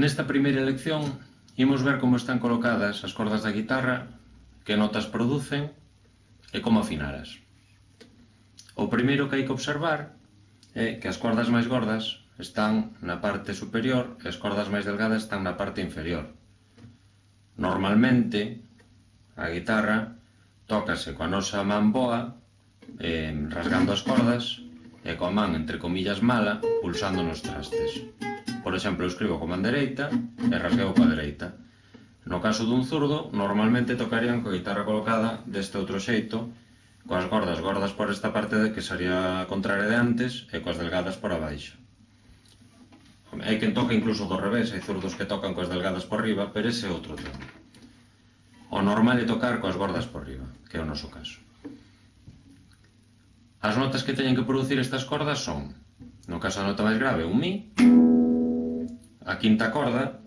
Nesta primeira lección imos ver como están colocadas as cordas da guitarra, que notas producen e como afinaras. O primeiro que hai que observar é que as cordas máis gordas están na parte superior e as cordas máis delgadas están na parte inferior. Normalmente, a guitarra tócase coa nosa man boa, eh, rasgando as cordas, e coa man, entre comillas, mala, pulsando nos trastes. Por exemplo, eu escribo con man dereita e rasgueo coa dereita. No caso dun zurdo, normalmente tocarían coa guitarra colocada deste outro xeito, coas gordas gordas por esta parte de que sería contraria de antes e coas delgadas por abaixo. Hai quen toca incluso do revés, hai zurdos que tocan coas delgadas por riba, pero ese é outro tema. O normal é tocar coas gordas por riba, que é o noso caso. As notas que teñen que producir estas cordas son, no caso da nota máis grave, un mi, a quinta corda,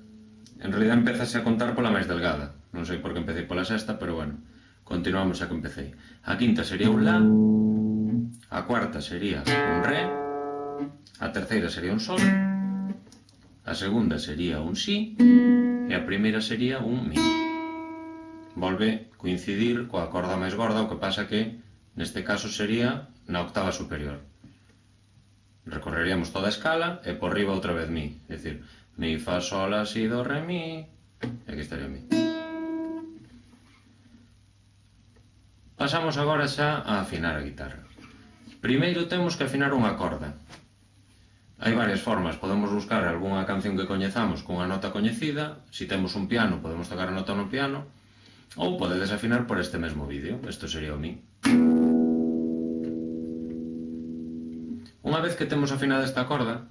en realidad empezase a contar pola máis delgada. Non sei por que empecé pola sexta, pero bueno, continuamos a que empecé. A quinta sería un La, a cuarta sería un Re, a terceira sería un Sol, a segunda sería un Si, e a primeira sería un Mi. Volve coincidir coa corda máis gorda, o que pasa que neste caso sería na octava superior. Recorreríamos toda a escala e por riba outra vez Mi. É dicir, Mi, fa, sol, la, si, do, re, mi. E aquí estaría mi. Pasamos agora xa a afinar a guitarra. Primeiro temos que afinar unha corda. Hai varias formas, podemos buscar algunha canción que coñezamos cunha nota coñecida, se si temos un piano podemos tocar a nota no piano, ou podedes afinar por este mesmo vídeo, isto sería o mi. Unha vez que temos afinada esta corda,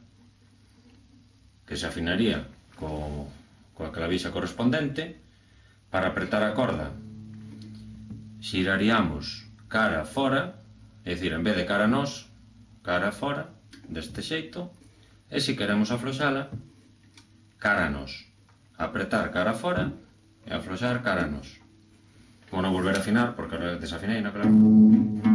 que se afinaría co, coa clavixa correspondente para apretar a corda. Xiraríamos cara fora é dicir, en vez de cara a nós cara fora, deste xeito e se queremos afloxala cara a nós. Apretar cara fora e afloxar cara a nós. Vou non volver a afinar porque desafinei, non claro?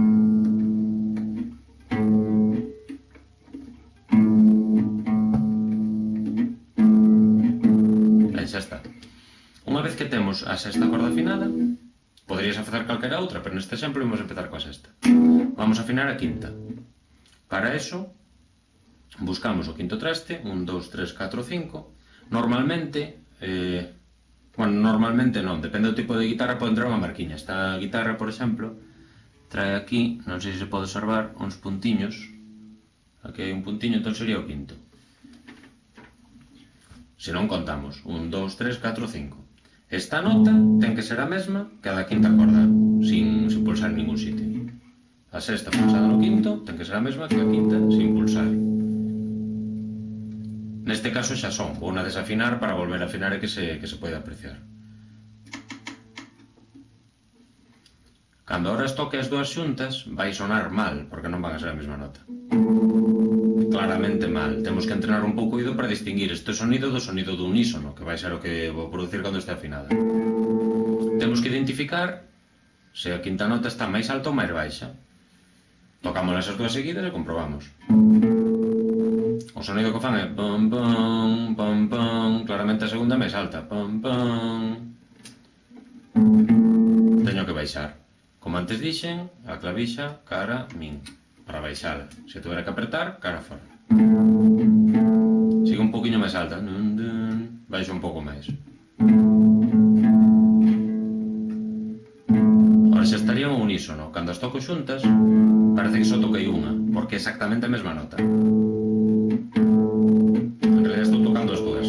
temos a sexta corda afinada, poderías facer calquera outra, pero neste exemplo vamos empezar coa sexta. Vamos a afinar a quinta. Para eso, buscamos o quinto traste, 1, 2, 3, 4, 5. Normalmente, eh, bueno, normalmente non, depende do tipo de guitarra pode entrar unha marquiña. Esta guitarra, por exemplo, trae aquí, non sei se pode observar, uns puntiños. Aquí hai un puntiño, entón sería o quinto. Se non contamos, 1, 2, 3, 4, 5. Esta nota ten que ser a mesma que a da quinta corda, sin, sin pulsar en ningún sitio. A sexta pulsada no quinto ten que ser a mesma que a quinta sin pulsar. Neste caso xa son, vou na desafinar para volver a afinar e que se, que se pode apreciar. Cando ahora toque as dúas xuntas, vai sonar mal, porque non van a ser a mesma nota claramente mal. Temos que entrenar un pouco o para distinguir este sonido do sonido do unísono, que vai ser o que vou producir cando este afinada. Temos que identificar se a quinta nota está máis alta ou máis baixa. Tocamos as dúas seguidas e comprobamos. O sonido que fan é pam pam, pam pam, claramente a segunda máis alta, pam pam. Teño que baixar. Como antes dixen, a clavixa, cara, min para baixala. Se tuvera que apertar, cara fora. Sigue un poquinho máis alta. Baixo un pouco máis. Ahora xa estaría un unísono. Cando as toco xuntas, parece que só toquei unha, porque é exactamente a mesma nota. En realidad estou tocando as dúas.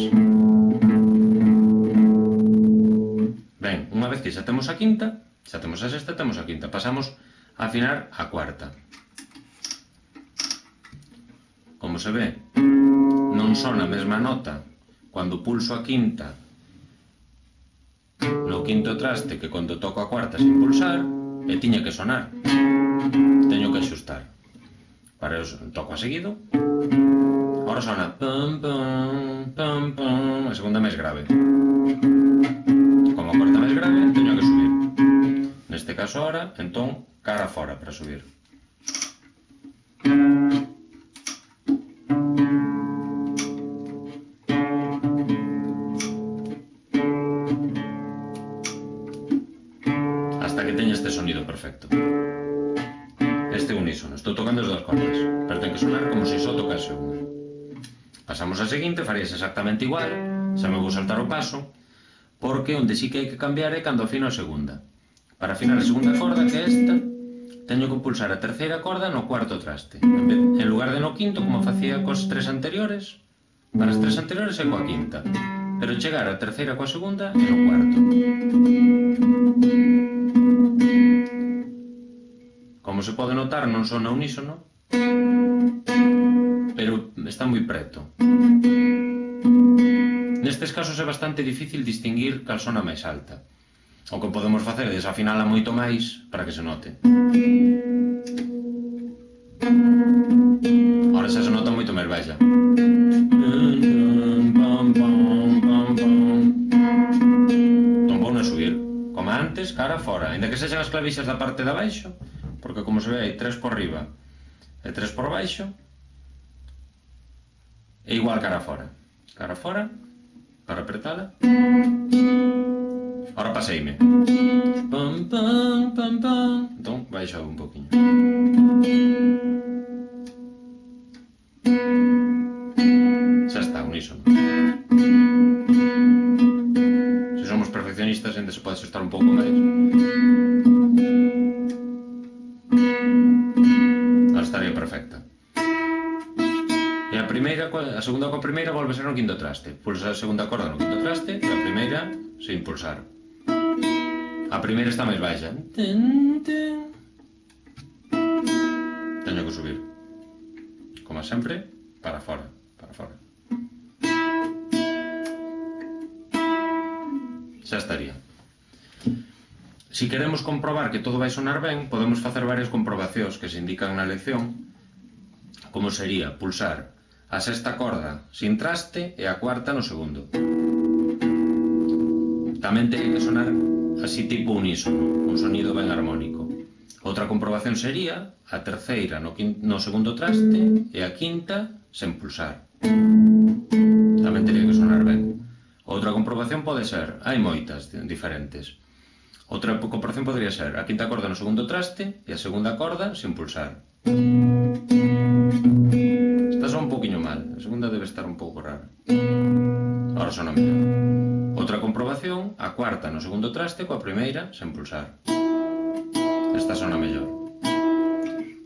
Ben, unha vez que xa temos a quinta, xa temos a sexta, temos a quinta. Pasamos a afinar a cuarta como se ve, non son a mesma nota cando pulso a quinta no quinto traste que cando toco a cuarta sin pulsar e tiña que sonar. Teño que axustar. Para eso toco a seguido. Ahora sona pam pam pam pam, a segunda máis grave. Como a cuarta máis grave, teño que subir. Neste caso ahora, entón, cara fora para subir. que teña este sonido perfecto. Este unísono. Estou tocando as dúas cordas, pero ten que sonar como se só tocase unha. Pasamos á seguinte, farías exactamente igual, xa me vou saltar o paso, porque onde sí que hai que cambiar é cando afino a segunda. Para afinar a segunda corda, que é esta, teño que pulsar a terceira corda no cuarto traste. En, vez, en lugar de no quinto, como facía cos tres anteriores, para as tres anteriores é coa quinta, pero chegar á terceira coa segunda e no cuarto. pode notar non sona unísono, pero está moi preto. Nestes casos é bastante difícil distinguir cal sona máis alta. O que podemos facer é desafinala moito máis para que se note. Ahora xa se nota moito máis baixa. Tombou a subir. Como antes, cara fora. Ainda que sexan as clavixas da parte de abaixo, porque como se ve hai 3 por riba e 3 por baixo, é igual cara fora. Cara fora, para apertada. Ahora paseime. Pam, pam, pam, pam. Entón, baixo un poquinho. a segunda coa primeira volve ser no quinto traste. Pulsa a segunda corda no quinto traste e a primeira se impulsar. A primeira está máis baixa. Teño que subir. Como sempre, para fora, para fora. Xa estaría. Si queremos comprobar que todo vai sonar ben, podemos facer varias comprobacións que se indican na lección, como sería pulsar a sexta corda sin traste e a cuarta no segundo. Tamén ten que sonar así tipo unísono, un sonido ben armónico. Outra comprobación sería a terceira no, no segundo traste e a quinta sen pulsar. Tamén teria que sonar ben. Outra comprobación pode ser, hai moitas diferentes. Outra comprobación podría ser a quinta corda no segundo traste e a segunda corda sen pulsar segunda debe estar un pouco rara. Ahora sona mellor. Outra comprobación, a cuarta no segundo traste coa primeira sen pulsar. Esta sona mellor.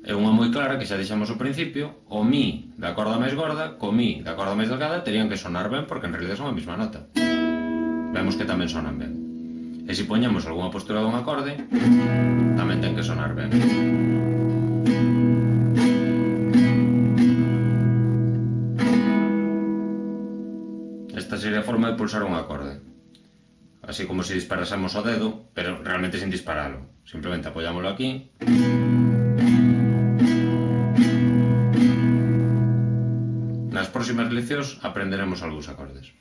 É unha moi clara que xa deixamos ao principio, o mi da corda máis gorda co mi da corda máis delgada terían que sonar ben porque en realidad son a mesma nota. Vemos que tamén sonan ben. E se poñemos algunha postura dun acorde, tamén ten que sonar ben. forma de pulsar un acorde. Así como se si disparásemos o dedo, pero realmente sin dispararlo. Simplemente apoyámoslo aquí. Nas próximas leccións aprenderemos algúns acordes.